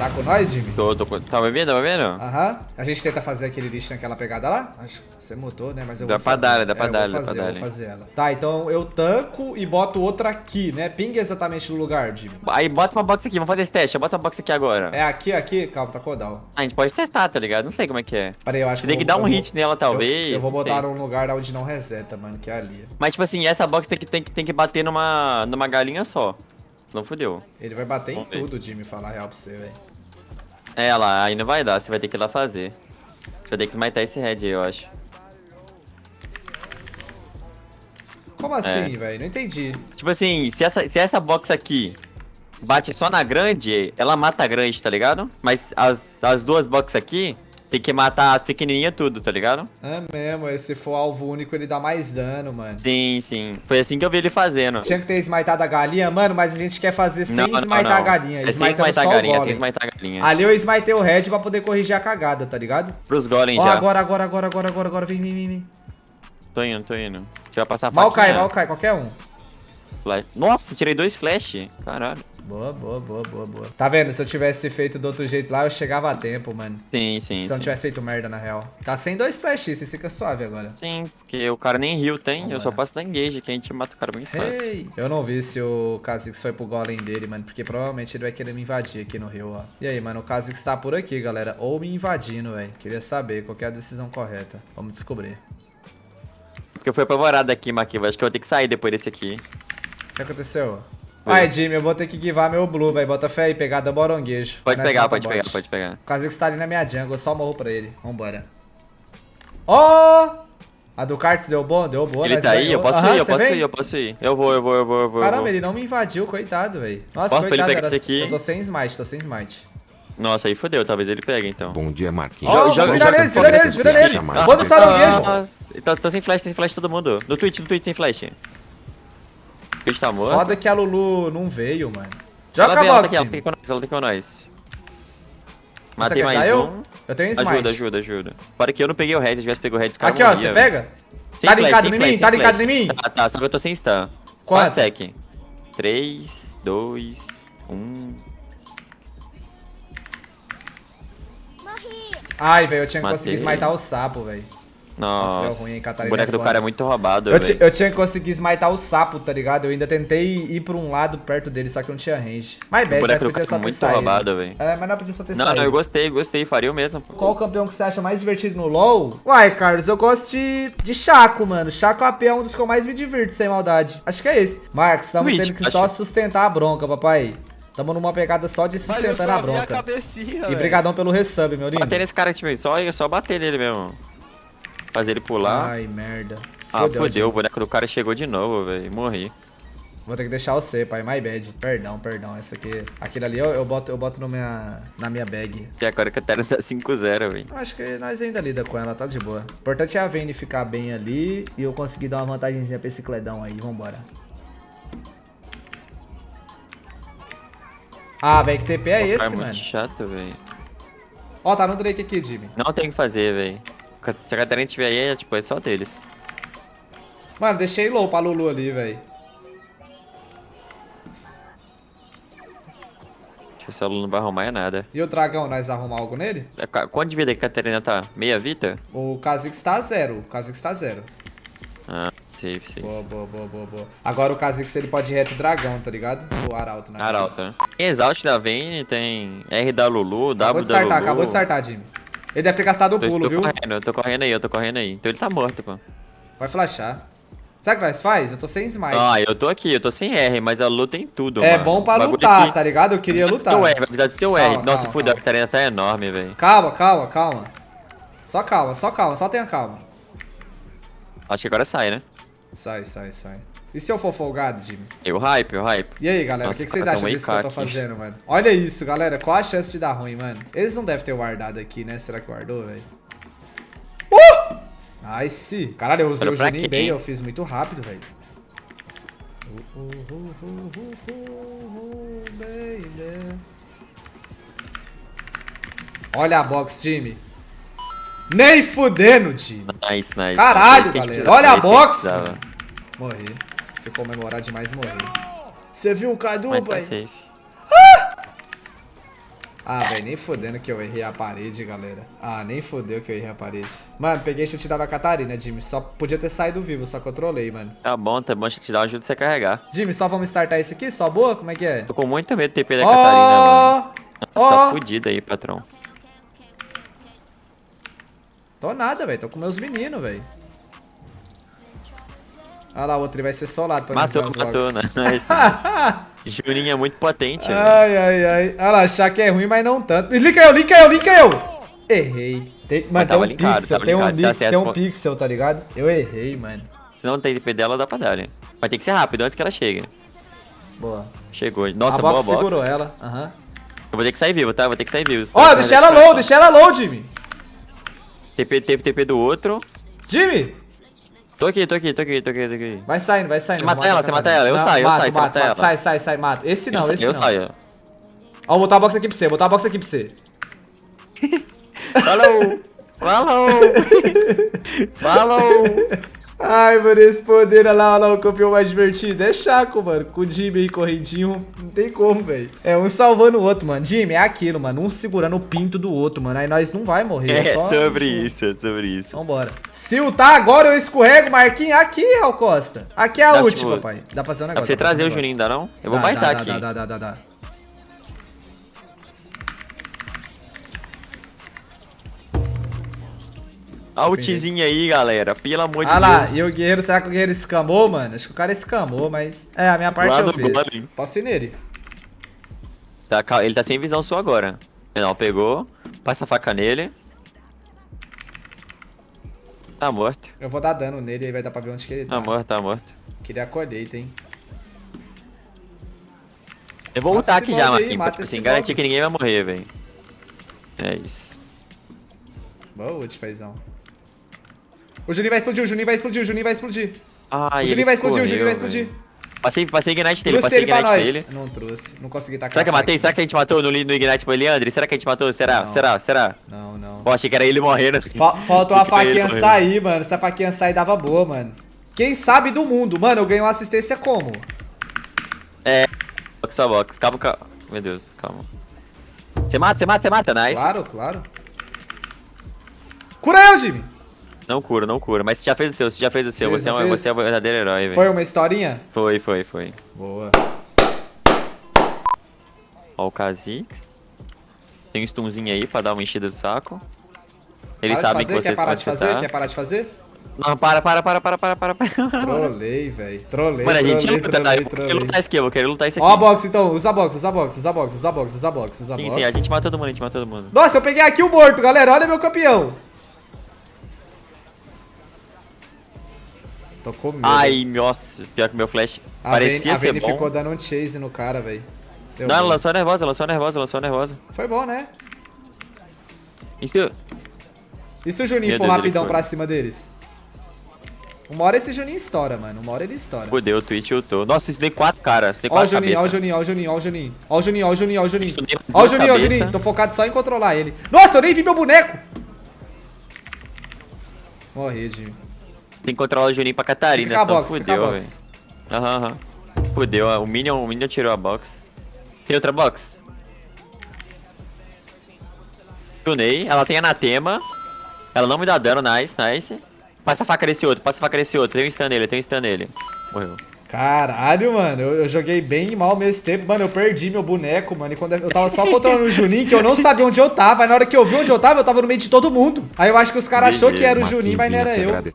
Tá com nós, Jimmy? Tô, tô, com- tá me vendo, tá me vendo? Aham. A gente tenta fazer aquele lixo naquela pegada lá? Acho que você mutou, né? Mas eu Dá vou pra fazer. dar, dá pra É, dar, vou dá fazer, pra eu dar. vou fazer ela. Tá, então eu tanco e boto outra aqui, né? Ping exatamente no lugar, Jimmy. Aí bota uma box aqui, vamos fazer esse teste. Bota uma box aqui agora. É aqui, aqui? Calma, tá codal. A gente pode testar, tá ligado? Não sei como é que é. Peraí, eu acho Você tem eu que vou- dar um eu hit vou- nela, talvez. Eu, eu vou botar num lugar onde não reseta, mano, que é ali. Mas, tipo assim, essa box tem que, tem que, tem que bater numa, numa galinha só. Senão fudeu. Ele vai bater em Vamos ver. tudo, Jimmy, falar a real pra você, velho. É, lá, aí não vai dar, você vai ter que ir lá fazer. Você vai ter que smitar esse red aí, eu acho. Como É. assim, velho? Não entendi. Tipo assim, se essa, se essa box aqui bate só na grande, ela mata a grande, tá ligado? Mas as, as duas boxes aqui tem que matar as pequenininhas tudo, tá ligado? É mesmo, se for alvo único, ele dá mais dano, mano. Sim, sim. Foi assim que eu vi ele fazendo. Tinha que ter smitado a galinha, mano, mas a gente quer fazer sem Não, não, smitar não. a galinha. É sem smitar a galinha, sem golem. smitar a galinha. Ali eu smitei o red pra poder corrigir a cagada, tá ligado? Pros golem Ó, já. agora, agora, agora, agora, agora, agora, vem, vem, vem, vem. Tô indo, tô indo. Você vai passar a Mal cai, faquinha? mal cai, qualquer um. Nossa, tirei dois flash. Caralho. Boa, boa, boa, boa, boa. Tá vendo? Se eu tivesse feito do outro jeito lá, eu chegava a tempo, mano. Sim, sim, Se eu não tivesse feito merda, na real. Tá sem dois flash, você fica suave agora. Sim, porque o cara nem heal tem, eu só passo da engage, que a gente mata o cara muito fácil. Ei! Eu não vi se o Kha'Zix foi pro golem dele, mano, porque provavelmente ele vai querer me invadir aqui no rio, ó. E aí, mano, o Kha'Zix tá por aqui, galera. Ou me invadindo, velho. Queria saber qual que é a decisão correta. Vamos descobrir. Porque eu fui apavorado aqui, Maquiva. Acho que eu vou ter que sair depois desse aqui. O que aconteceu? Foi. Ai, Jimmy, eu vou ter que guivar meu blue, velho. Bota fé aí, pegada boronguejo. Pode pegar, pode bot. pegar, pode pegar. O Kha'Zix tá ali na minha jungle, eu só morro pra ele. Vambora. Ó! A do Karts deu bom? Deu boa, Ele nós tá aí, ganhou. eu posso Aham, ir, eu posso vem? ir, eu posso ir. Eu vou, eu vou, eu vou, eu vou. eu Caramba, vou. ele não me invadiu, coitado, velho. Nossa, ele coitado. pegar era- esse aqui? Eu tô sem smite, tô sem smite. Nossa, aí fodeu, talvez ele pegue então. Bom dia, Marquinhos. Ó, joga- vira joga neles, vira neles, vira neles. Vou no saranguejo. Tá, tá sem flash, sem flash todo mundo. No Twitch, no Twitch sem flash. O Twitch tá morto. Foda que a Lulu não veio, mano. Joga vem, a ela tá box. aqui, ela tem com nós, ela tem com nós. Matei quer mais eu? um. Eu tenho smite. Ajuda, ajuda, ajuda. Para que eu não peguei o red, se tivesse pego o red, esse cara Aqui, ó, você pega? Sem Tá ligado sem em mim? Tá ligado flash. em mim? Tá, tá, só que eu tô sem stun. Quanto? Quanto sec? 3, 2, 1. Ai, velho, eu tinha que Matei. conseguir smitar o sapo, velho. Nossa, ruim, o boneco é do cara é muito roubado, Eu, eu tinha que conseguir smitar o sapo, tá ligado? Eu ainda tentei ir pra um lado perto dele, só que não tinha range. Boneco do podia cara só é ter muito saído. roubado, velho. É, mas não podia só ter Não, saído. não, eu gostei, gostei, faria o mesmo. Qual campeão que você acha mais divertido no LoL? Uai, Carlos, eu gosto de, de Chaco, mano. Chaco AP é um dos que eu mais me divirto, sem maldade. Acho que é esse. Marcos, estamos tendo que acho. só sustentar a bronca, papai. Tamo numa pegada só de Mas sustentando a bronca. cabecinha, E brigadão pelo resub, meu lindo. Bater nesse cara, time, só, só bater nele mesmo. Fazer ele pular. Ai, merda. ah, fodeu, Jimmy. o boneco do cara chegou de novo, velho. Morri. Vou ter que deixar você, pai. My bad. Perdão, perdão. Essa aqui. Aquele ali eu, eu boto, eu boto no minha, na minha bag. E agora que a Terra tá 5-0, velho. Acho que nós ainda lida com ela, tá de boa. O importante é a Vayne ficar bem ali e eu conseguir dar uma vantagemzinha pra esse cledão aí. Vambora. Ah, velho, que TP é O cara esse, é muito mano? chato, velho. Ó, tá no Drake aqui, Jimmy. Não tem o que fazer, velho. Se a Catarina tiver aí, é, tipo, é só deles. Mano, deixei low pra Lulu ali, velho. Acho que esse aluno não vai arrumar é nada. E o dragão, nós arrumar algo nele? É, Quanto de vida que a Catarina tá? Meia vida? O Kha'Zix tá zero. O Kha'Zix tá zero. Ah, safe, safe. Boa, boa, boa, boa, boa. Agora o Kha'Zix ele pode ir reto dragão, tá ligado? O Arauto, né? Arauto, né? Tem Exaust da Vayne, tem R da Lulu, Acabou W de da startar, Lulu. acabou de startar, Jimmy. Ele deve ter gastado o Tô, pulo, tô viu? correndo, eu tô correndo aí, eu tô correndo aí. Então ele tá morto, pô. Vai flashar. Sabe o que nós faz? Eu tô sem smite. Ah, eu tô aqui, eu tô sem R, mas a Lu tem tudo, é mano. bom pra lutar, tá ligado? Eu queria lutar. R, vai precisar do seu R. Calma, Nossa, calma, a calma. Catarina tá enorme, velho. Calma, calma, calma. Só calma, só calma, só tenha calma. Acho que agora sai, né? Sai, sai, sai. E se eu for folgado, Jimmy? Eu hype, eu hype. E aí, galera, o que, que vocês acham disso que eu tô fazendo, mano? Olha isso, galera. Qual a chance de dar ruim, mano? Eles não devem ter guardado aqui, né? Será que guardou, velho? Uh! Nice. Caralho, eu usei Olha o Juninho bem, eu fiz muito rápido, velho. Olha a box, Jimmy. Nem fudendo, Jimmy. Nice, nice. Caralho, a galera. Olha a box. Morri. Fui comemorar demais e morri. Você viu o Cadu, Mas tá pai? safe. Ah, velho, nem fodendo que eu errei a parede, galera. Ah, nem fodeu que eu errei a parede. Mano, peguei te dar a Catarina, Jimmy. Só podia ter saído vivo, só que eu trolei, mano. Tá bom, tá bom, te dar ajuda você carregar. Jimmy, só vamos startar isso aqui? Só boa? Como é que é? Tô com muito medo de TP da Catarina, mano. Você Ó! tá fudido aí, patrão. Tô nada, velho. Tô com meus meninos, velho. Olha lá, o outro ele vai ser solado pra Matou, mim. matou, né? Nice, nice. Juninho é muito potente. Ai, ai, ai. Olha lá, achar que é ruim, mas não tanto. Linka eu, linka eu, linka eu! Errei. Tem, mano, tem um linkado, pixel, tem um, linkado, você li- acerta tem um pixel, tá ligado? Eu errei, mano. Se não tem TP dela, dá pra dar, né? Vai ter que ser rápido antes que ela chegue. Boa. Chegou. Nossa, a boa box box. segurou ela. Aham. Eu vou ter que sair vivo, tá? Vou ter que sair vivo. Ó, deixei ela low, deixei ela low, Jimmy. TP, teve TP do outro. Jimmy! Tô aqui, tô aqui, tô aqui, tô aqui, tô aqui. Vai saindo, vai saindo. Você eu mata ela, você mata ela, eu Não, saio, eu mato, saio, você mata ela. Sai, sai, sai, mata. Esse não, eu, esse eu não. saio. Ó, vou botar a box aqui pra você, vou botar a box aqui pra você. Falou! Falou! Falou! Ai, mano, esse poder olha lá, olha lá, o campeão mais divertido. É Chaco, mano. Com o Jimmy aí correndinho, não tem como, velho. É um salvando o outro, mano. Jimmy, é aquilo, mano. Um segurando o pinto do outro, mano. Aí nós não vai morrer. É só- sobre isso, é sobre isso. Vambora. Se o tá agora, eu escorrego, Marquinhos. Aqui, Raul Costa. Aqui é a Dá, última, tipo, pai. Dá pra fazer um negócio. você dá pra fazer trazer um o. Juninho, dá não? Eu vou Dá, baitar dá, aqui. Dá, dá, dá, dá, dá. Olha o ultizinho aí, galera. Pelo amor de Ah lá, Deus. e o guerreiro, será que o guerreiro escamou, mano? Acho que o cara escamou, mas... É, a minha parte Lá eu fiz. Golem. Posso ir nele. Tá, ele tá sem visão sua agora. Não, pegou. Passa a faca nele. Tá morto. Eu vou dar dano nele, aí vai dar pra ver onde que ele tá. Tá morto, tá morto. Queria a colheita, hein? Eu vou Mata ultar esse aqui já, Marquinhos. Pra tipo assim, garantir que ninguém vai morrer, velho. É isso. Boa ult, paizão. O Juninho vai explodir, o Juninho vai explodir, o Juninho vai explodir. Ah, o Juninho vai explodir, o Juninho vai explodir. Passei, passei Ignite Trouxe passei ele Ignite nele. Não trouxe, não consegui tacar Será que eu matei? Será que a gente matou no, no Ignite pro Eliandre? Será que a gente matou? Será? Não. Será? Será? Não, não. Pô, achei que era ele morrendo. Fa- faltou a faquinha sair, mano. Se a faquinha sair, dava boa, mano. Quem sabe do mundo? Mano, eu ganhei uma assistência como? Box sua box. Calma, calma. Meu Deus, calma. Você mata, você mata, você mata, nice. Claro, claro. Cura eu, Jimmy. Não cura, não cura. Mas você já fez o seu, você já fez o seu. Você, é um, você é um verdadeiro herói, velho. Foi uma historinha? Foi, foi, foi. Boa. Ó, o Kha'Zix. Tem um stunzinho aí pra dar uma enchida do saco. Eles Para sabem que você Quer parar de fazer? chutar. Quer parar de fazer? Não, para, para, para, para, para, para. para. Trolei, velho. Trolei, Mano, a gente trolei, luta, tá? trolei, Eu vou querer trolei. lutar isso aqui, eu querer lutar isso aqui. Ó a box, então. Usa a box, usa a box, usa a box, usa a box, usa a box, usa a Sim, box. sim, a gente mata todo mundo, a gente mata todo mundo. Nossa, eu peguei aqui o morto, galera. Olha meu campeão. Tô com medo. Ai, nossa, pior que meu flash a parecia Vayne, a ser Vayne bom. ficou dando um chase no cara, velho. Não, ela bom. lançou nervosa, lançou nervosa, lançou nervosa. Foi bom, né? Isso, E se o Juninho Meu for Deus, rapidão pra cima deles? Uma hora esse Juninho estoura, mano. Uma hora ele estoura. fudeu, o Twitch ultou. Nossa, isso deu quatro caras, isso deu quatro Juninho, ó o cabeças. Juninho, ó o Juninho, ó o Juninho. Ó o Juninho, ó o Juninho, ó o Juninho. Ó o Juninho, ó o cabeças. Juninho. Tô focado só em controlar ele. Nossa, eu nem vi meu boneco. Morri, Jimmy. Tem que controlar o Juninho pra Catarina, senão box, fudeu, velho. Aham, aham. Fudeu, ó, o Minion, o Minion tirou a box. Tem outra box? Tunei, ela tem anatema. Ela não me dá dano, nice, nice. Passa a faca nesse outro, passa a faca nesse outro. Tem um stun nele, tem um stun nele. Morreu. Caralho, mano, eu, eu joguei bem e mal mesmo tempo. Mano, eu perdi meu boneco, mano. E quando eu tava só controlando o Juninho, que eu não sabia onde eu tava. Aí na hora que eu vi onde eu tava, eu tava no meio de todo mundo. Aí eu acho que os caras achou que era o Juninho, mas não era eu.